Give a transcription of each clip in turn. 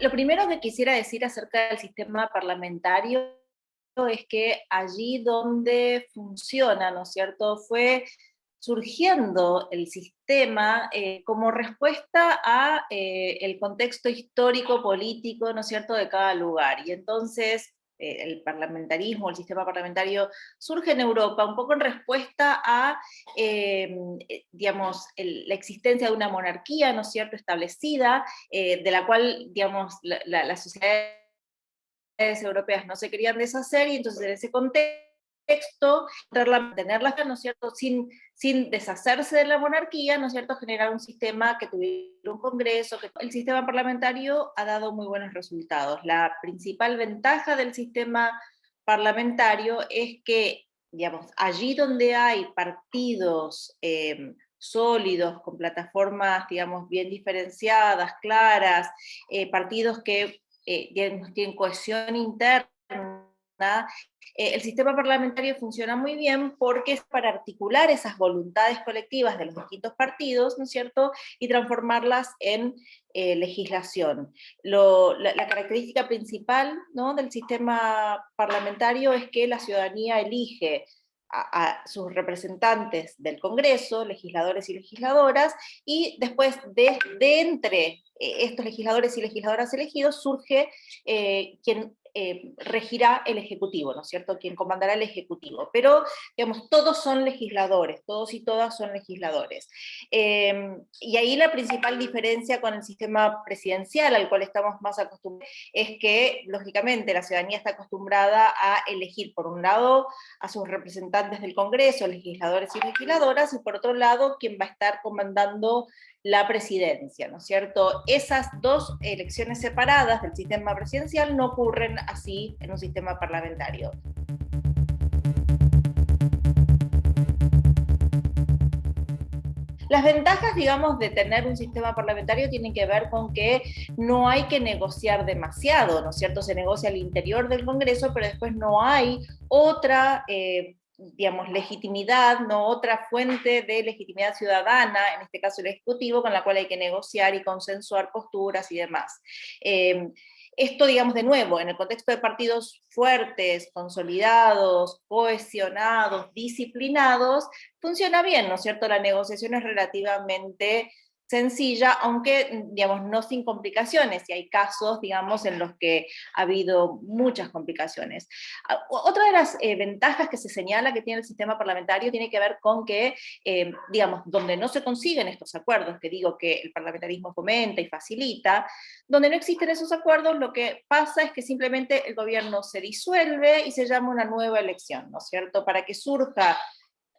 lo, primero que quisiera decir acerca del sistema parlamentario es que allí donde funciona, ¿no es cierto?, fue surgiendo el sistema eh, como respuesta a eh, el contexto histórico, político, ¿no es cierto?, de cada lugar. Y entonces el parlamentarismo, el sistema parlamentario, surge en Europa un poco en respuesta a, digamos, la existencia de una monarquía, ¿no es cierto?, establecida, de la cual, digamos, las sociedades europeas no se querían deshacer, y entonces en ese contexto texto, ¿no es cierto?, sin, sin deshacerse de la monarquía, ¿no es cierto?, generar un sistema que tuviera un congreso, el sistema parlamentario ha dado muy buenos resultados. La principal ventaja del sistema parlamentario es que, digamos, allí donde hay partidos em, sólidos, con plataformas, digamos, bien diferenciadas, claras, eh, partidos que eh, tienen cohesión interna, eh, el sistema parlamentario funciona muy bien porque es para articular esas voluntades colectivas de los distintos partidos, ¿no es cierto?, y transformarlas en eh, legislación. la, característica principal del sistema parlamentario es que la ciudadanía elige a, sus representantes del Congreso, legisladores y legisladoras, y después de, entre eh, estos legisladores y legisladoras elegidos surge quien eh, regirá el Ejecutivo, ¿no es cierto?, quien comandará el Ejecutivo. Pero, digamos, todos son legisladores, todos y todas son legisladores. Em, y ahí la principal diferencia con el sistema presidencial al cual estamos más acostumbrados es que, lógicamente, la ciudadanía está acostumbrada a elegir, por un lado, a sus representantes del Congreso, legisladores y legisladoras, y por otro lado, quien va a estar comandando la presidencia, ¿no es cierto? Esas dos elecciones separadas del sistema presidencial no ocurren así en un sistema parlamentario. Las ventajas, digamos, de tener un sistema parlamentario tienen que ver con que no hay que negociar demasiado, ¿no es cierto? Se negocia al interior del Congreso, pero después no hay otra eh, digamos, legitimidad, no otra fuente de legitimidad ciudadana, en este caso el Ejecutivo, con la cual hay que negociar y consensuar posturas y demás. Eh, esto, digamos, de nuevo, en el contexto de partidos fuertes, consolidados, cohesionados, disciplinados, funciona bien, ¿no es cierto? La negociación es relativamente sencilla, aunque, digamos, no sin complicaciones, y hay casos, digamos, en los que ha habido muchas complicaciones. Ah, otra de las eh, ventajas que se señala que tiene el sistema parlamentario tiene que ver con que, eh, digamos, donde no se consiguen estos acuerdos, que digo que el parlamentarismo fomenta y facilita, donde no existen esos acuerdos, lo que pasa es que simplemente el gobierno se disuelve y se llama una nueva elección, ¿no es cierto?, para que surja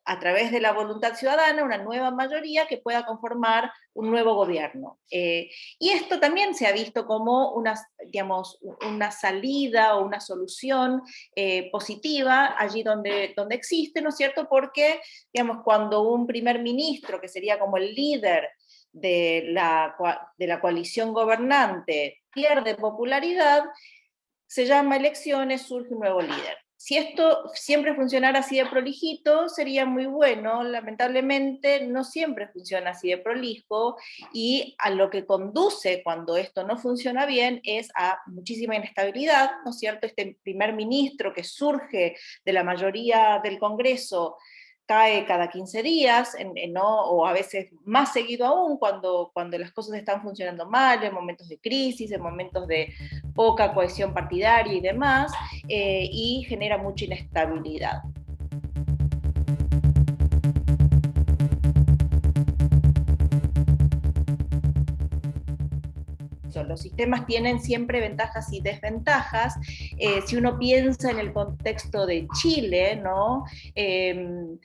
a través de la voluntad ciudadana, una nueva mayoría que pueda conformar un nuevo gobierno. Eh, y esto también se ha visto como una, digamos, una salida o una solución eh, positiva allí donde, donde existe, ¿no es cierto? Porque, digamos, cuando un primer ministro, que sería como el líder de la, de la coalición gobernante, pierde popularidad, se llama elecciones, surge un nuevo líder. Si esto siempre funcionara así de prolijito, sería muy bueno. Lamentablemente no siempre funciona así de prolijo y a lo que conduce cuando esto no funciona bien es a muchísima inestabilidad, ¿no es cierto? Este primer ministro que surge de la mayoría del Congreso cae cada 15 días, o a veces más seguido aún, cuando, cuando las cosas están funcionando mal, en momentos de crisis, en momentos de poca cohesión partidaria y demás, eh, y genera mucha inestabilidad. los sistemas tienen siempre ventajas y desventajas. Eh, si uno piensa en el contexto de Chile, ¿no? Em,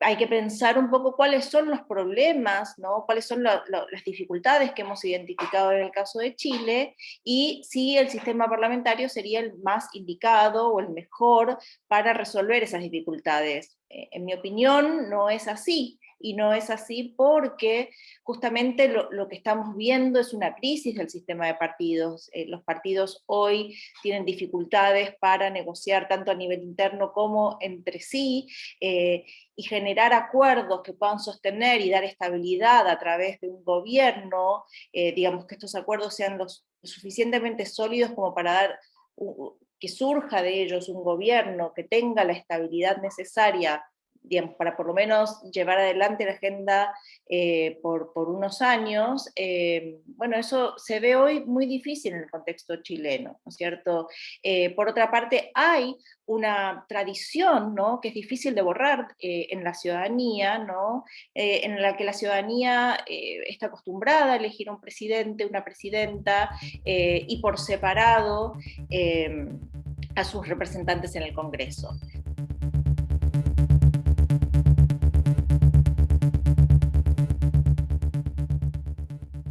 hay que pensar un poco cuáles son los problemas, ¿no? cuáles son las dificultades que hemos identificado en el caso de Chile, y si el sistema parlamentario sería el más indicado o el mejor para resolver esas dificultades. Eh, en mi opinión, no es así. Y no es así porque justamente lo, que estamos viendo es una crisis del sistema de partidos. Eh, los partidos hoy tienen dificultades para negociar tanto a nivel interno como entre sí, eh, y generar acuerdos que puedan sostener y dar estabilidad a través de un gobierno, eh, digamos que estos acuerdos sean los suficientemente sólidos como para dar que surja de ellos un gobierno que tenga la estabilidad necesaria para por lo menos llevar adelante la agenda eh, por, unos años, eh, bueno, eso se ve hoy muy difícil en el contexto chileno, ¿no es cierto? Eh, por otra parte, hay una tradición, ¿no?, que es difícil de borrar en la ciudadanía, ¿no?, en la que la ciudadanía está acostumbrada a elegir un presidente, una presidenta, y por separado a sus representantes en el Congreso.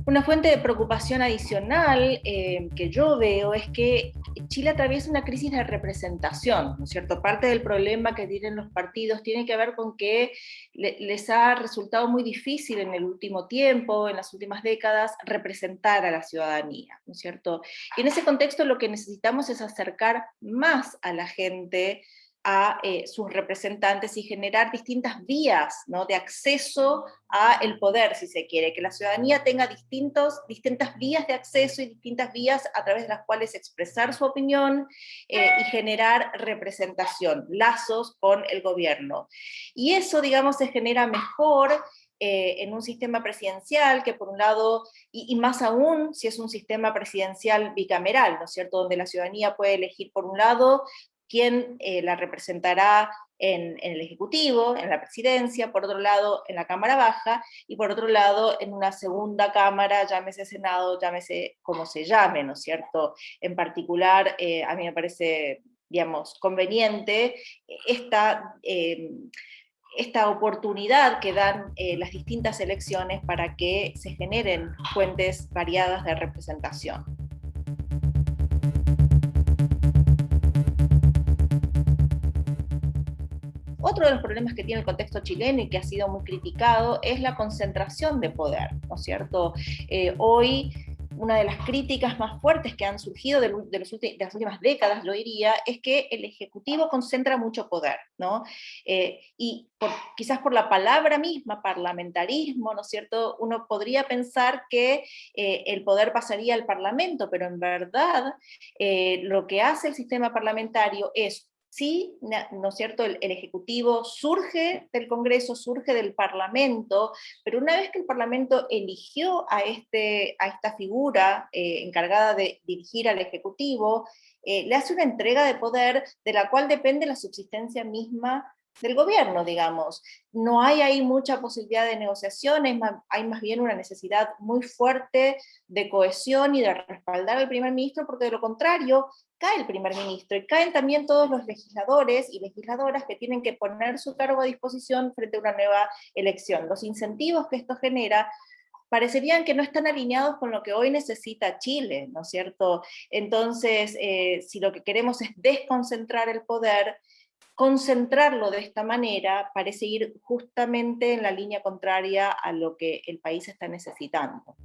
Una fuente de preocupación adicional eh, que yo veo es que Chile atraviesa una crisis de representación, ¿no es cierto? Parte del problema que tienen los partidos tiene que ver con que les ha resultado muy difícil en el último tiempo, en las últimas décadas, representar a la ciudadanía, ¿no es cierto? Y en ese contexto lo que necesitamos es acercar más a la gente a eh, sus representantes y generar distintas vías ¿no? de acceso a el poder, si se quiere, que la ciudadanía tenga distintos, distintas vías de acceso y distintas vías a través de las cuales expresar su opinión eh, y generar representación, lazos con el gobierno. Y eso, digamos, se genera mejor eh, en un sistema presidencial que por un lado, y, y, más aún si es un sistema presidencial bicameral, ¿no es cierto?, donde la ciudadanía puede elegir por un lado quién eh, la representará en, el Ejecutivo, en la Presidencia, por otro lado en la Cámara Baja, y por otro lado en una segunda Cámara, llámese Senado, llámese como se llame, ¿no es cierto? En particular, eh, a mí me parece, digamos, conveniente esta... Eh, esta oportunidad que dan las distintas elecciones para que se generen fuentes variadas de representación. Otro de los problemas que tiene el contexto chileno y que ha sido muy criticado es la concentración de poder, ¿no es cierto? Eh, hoy una de las críticas más fuertes que han surgido de, las últimas décadas, yo diría, es que el Ejecutivo concentra mucho poder, ¿no? Eh, y quizás por la palabra misma, parlamentarismo, ¿no es cierto?, uno podría pensar que eh, el poder pasaría al Parlamento, pero en verdad lo que hace el sistema parlamentario es sí, ¿no es cierto?, el, Ejecutivo surge del Congreso, surge del Parlamento, pero una vez que el Parlamento eligió a, este, a esta figura eh, encargada de dirigir al Ejecutivo, eh, le hace una entrega de poder de la cual depende la subsistencia misma del gobierno, digamos. No hay ahí mucha posibilidad de negociaciones, hay más bien una necesidad muy fuerte de cohesión y de respaldar al primer ministro, porque de lo contrario cae el primer ministro y caen también todos los legisladores y legisladoras que tienen que poner su cargo a disposición frente a una nueva elección. Los incentivos que esto genera parecerían que no están alineados con lo que hoy necesita Chile, ¿no es cierto? Entonces, eh, si lo que queremos es desconcentrar el poder, concentrarlo de esta manera parece ir justamente en la línea contraria a lo que el país está necesitando.